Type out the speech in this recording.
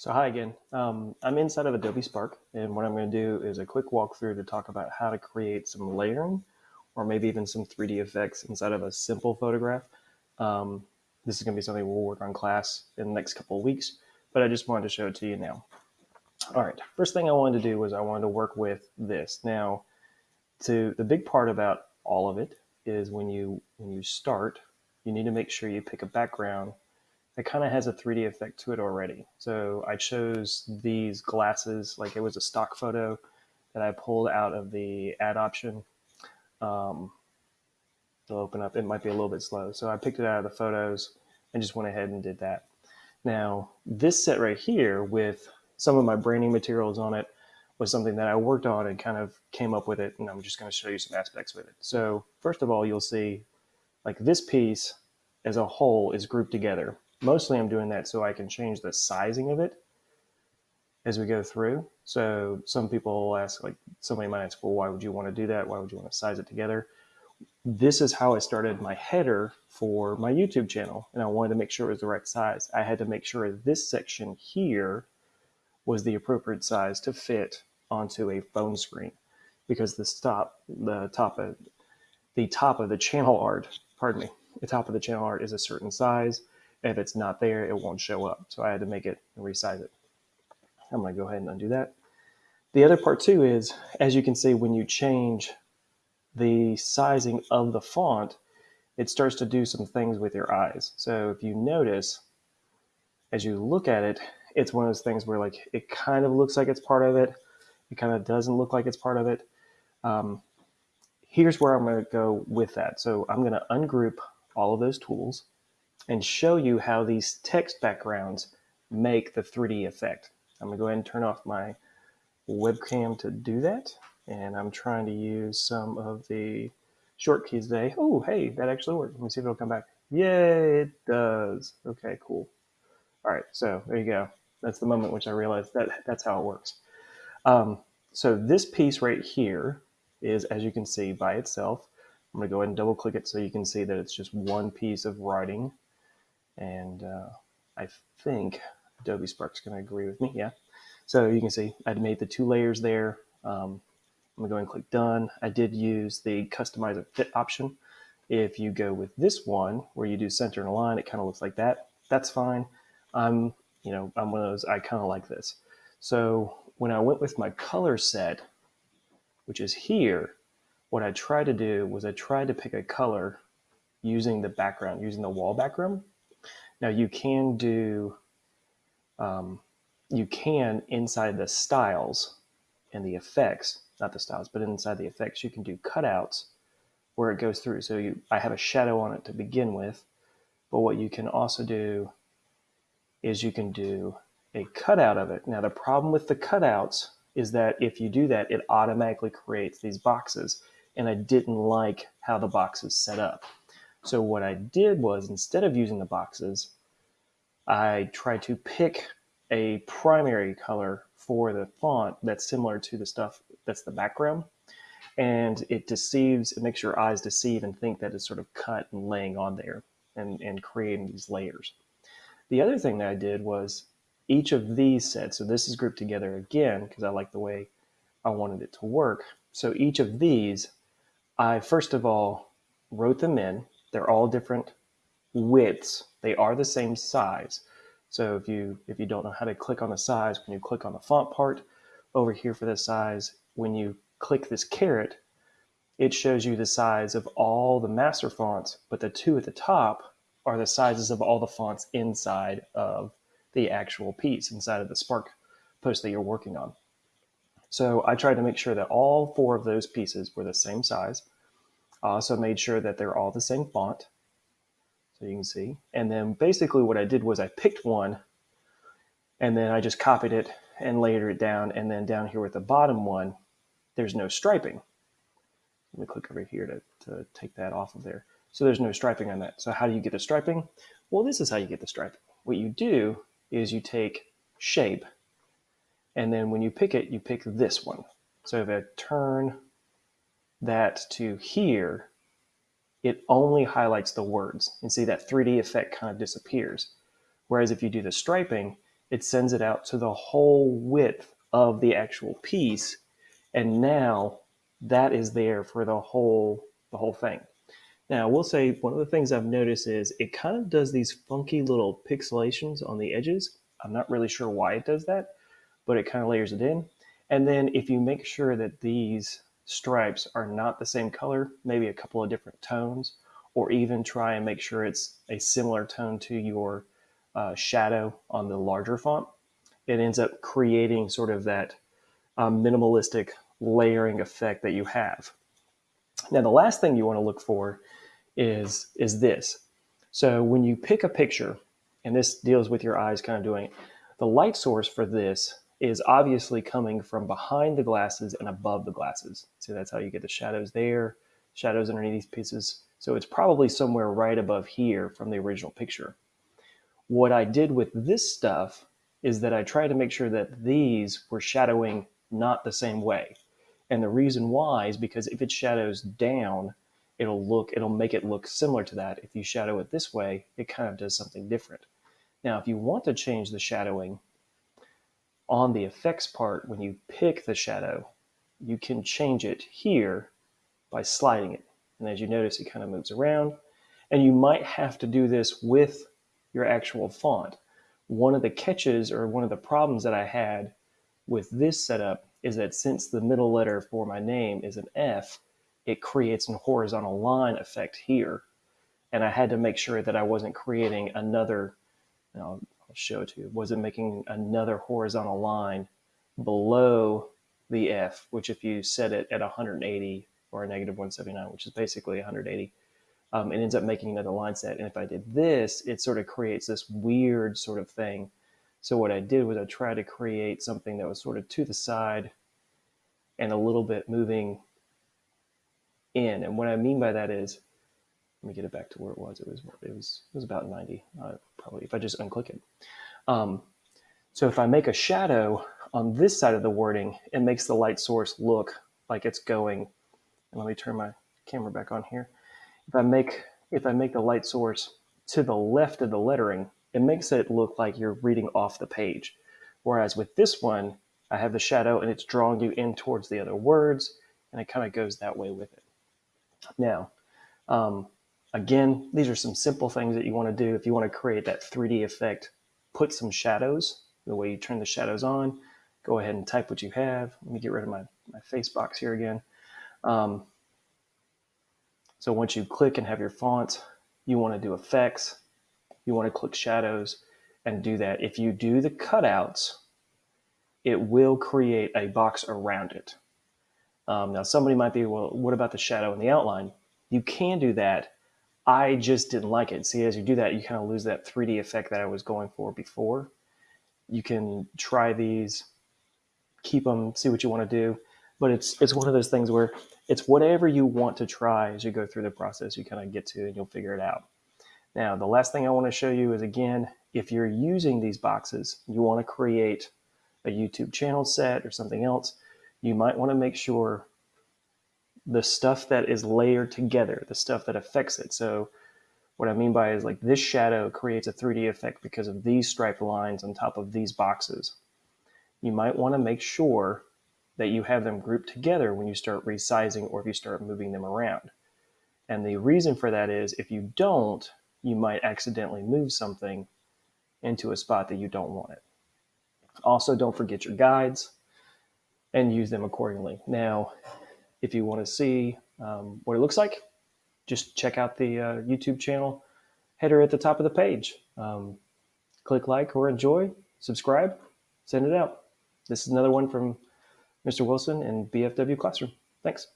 So hi again. Um, I'm inside of Adobe Spark, and what I'm going to do is a quick walkthrough to talk about how to create some layering, or maybe even some 3D effects inside of a simple photograph. Um, this is going to be something we'll work on class in the next couple of weeks, but I just wanted to show it to you now. All right, first thing I wanted to do was I wanted to work with this. Now, to the big part about all of it is when you when you start, you need to make sure you pick a background it kind of has a 3D effect to it already. So I chose these glasses, like it was a stock photo that I pulled out of the add option. Um, it'll open up, it might be a little bit slow. So I picked it out of the photos and just went ahead and did that. Now, this set right here with some of my branding materials on it was something that I worked on and kind of came up with it. And I'm just going to show you some aspects with it. So first of all, you'll see like this piece as a whole is grouped together mostly I'm doing that so I can change the sizing of it as we go through. So some people will ask, like somebody might ask, well, why would you want to do that? Why would you want to size it together? This is how I started my header for my YouTube channel. And I wanted to make sure it was the right size. I had to make sure this section here was the appropriate size to fit onto a phone screen because the stop, the top of the top of the channel art, pardon me, the top of the channel art is a certain size if it's not there, it won't show up. So I had to make it and resize it. I'm gonna go ahead and undo that. The other part too is, as you can see, when you change the sizing of the font, it starts to do some things with your eyes. So if you notice, as you look at it, it's one of those things where like it kind of looks like it's part of it. It kind of doesn't look like it's part of it. Um, here's where I'm going to go with that. So I'm going to ungroup all of those tools and show you how these text backgrounds make the 3D effect. I'm gonna go ahead and turn off my webcam to do that. And I'm trying to use some of the short keys today. Oh, hey, that actually worked. Let me see if it'll come back. Yay, it does. Okay, cool. All right, so there you go. That's the moment which I realized that that's how it works. Um, so this piece right here is, as you can see, by itself. I'm gonna go ahead and double click it so you can see that it's just one piece of writing and uh, I think Adobe Spark's going to agree with me. Yeah. So you can see I'd made the two layers there. Um, I'm going to go and click done. I did use the customize a fit option. If you go with this one where you do center and align, it kind of looks like that. That's fine. I'm, you know, I'm one of those, I kind of like this. So when I went with my color set, which is here, what I tried to do was I tried to pick a color using the background, using the wall background. Now you can do, um, you can inside the styles and the effects, not the styles, but inside the effects, you can do cutouts where it goes through. So you, I have a shadow on it to begin with, but what you can also do is you can do a cutout of it. Now the problem with the cutouts is that if you do that, it automatically creates these boxes. And I didn't like how the box is set up. So what I did was instead of using the boxes, I tried to pick a primary color for the font that's similar to the stuff that's the background. And it deceives, it makes your eyes deceive and think that it's sort of cut and laying on there and, and creating these layers. The other thing that I did was each of these sets, so this is grouped together again because I like the way I wanted it to work. So each of these, I first of all wrote them in they're all different widths. They are the same size. So if you if you don't know how to click on the size, when you click on the font part over here for the size, when you click this caret, it shows you the size of all the master fonts, but the two at the top are the sizes of all the fonts inside of the actual piece, inside of the Spark post that you're working on. So I tried to make sure that all four of those pieces were the same size. Uh, I also made sure that they're all the same font. So you can see. And then basically what I did was I picked one and then I just copied it and layered it down. And then down here with the bottom one, there's no striping. Let me click over here to, to take that off of there. So there's no striping on that. So how do you get the striping? Well, this is how you get the striping. What you do is you take shape, and then when you pick it, you pick this one. So if I turn that to here, it only highlights the words. And see that 3D effect kind of disappears. Whereas if you do the striping, it sends it out to the whole width of the actual piece. And now that is there for the whole, the whole thing. Now, I will say one of the things I've noticed is it kind of does these funky little pixelations on the edges. I'm not really sure why it does that, but it kind of layers it in. And then if you make sure that these stripes are not the same color, maybe a couple of different tones, or even try and make sure it's a similar tone to your uh, shadow on the larger font, it ends up creating sort of that um, minimalistic layering effect that you have. Now, the last thing you want to look for is, is this. So when you pick a picture, and this deals with your eyes kind of doing the light source for this is obviously coming from behind the glasses and above the glasses. So that's how you get the shadows there, shadows underneath these pieces. So it's probably somewhere right above here from the original picture. What I did with this stuff is that I tried to make sure that these were shadowing not the same way. And the reason why is because if it shadows down, it'll look, it'll make it look similar to that. If you shadow it this way, it kind of does something different. Now, if you want to change the shadowing on the effects part, when you pick the shadow, you can change it here by sliding it. And as you notice, it kind of moves around. And you might have to do this with your actual font. One of the catches or one of the problems that I had with this setup is that since the middle letter for my name is an F, it creates a horizontal line effect here. And I had to make sure that I wasn't creating another, you know, show to Was it making another horizontal line below the F, which if you set it at 180 or a negative 179, which is basically 180, um, it ends up making another line set. And if I did this, it sort of creates this weird sort of thing. So what I did was I tried to create something that was sort of to the side and a little bit moving in. And what I mean by that is, let me get it back to where it was. It was it was it was about 90, uh, probably if I just unclick it. Um, so if I make a shadow on this side of the wording, it makes the light source look like it's going. And let me turn my camera back on here. If I make if I make the light source to the left of the lettering, it makes it look like you're reading off the page. Whereas with this one, I have the shadow and it's drawing you in towards the other words, and it kind of goes that way with it. Now, um, again, these are some simple things that you want to do if you want to create that 3D effect. Put some shadows, the way you turn the shadows on. Go ahead and type what you have. Let me get rid of my, my face box here again. Um, so once you click and have your font, you want to do effects. You want to click shadows and do that. If you do the cutouts, it will create a box around it. Um, now, somebody might be, well, what about the shadow and the outline? You can do that. I just didn't like it. See, as you do that, you kind of lose that 3D effect that I was going for before. You can try these, keep them, see what you want to do. But it's it's one of those things where it's whatever you want to try as you go through the process, you kind of get to and you'll figure it out. Now, the last thing I want to show you is again, if you're using these boxes, you want to create a YouTube channel set or something else, you might want to make sure the stuff that is layered together, the stuff that affects it. So what I mean by is like this shadow creates a 3D effect because of these striped lines on top of these boxes. You might want to make sure that you have them grouped together when you start resizing or if you start moving them around. And the reason for that is if you don't, you might accidentally move something into a spot that you don't want it. Also, don't forget your guides and use them accordingly. Now, if you want to see um, what it looks like, just check out the uh, YouTube channel header at the top of the page. Um, click like or enjoy, subscribe, send it out. This is another one from Mr. Wilson in BFW Classroom. Thanks.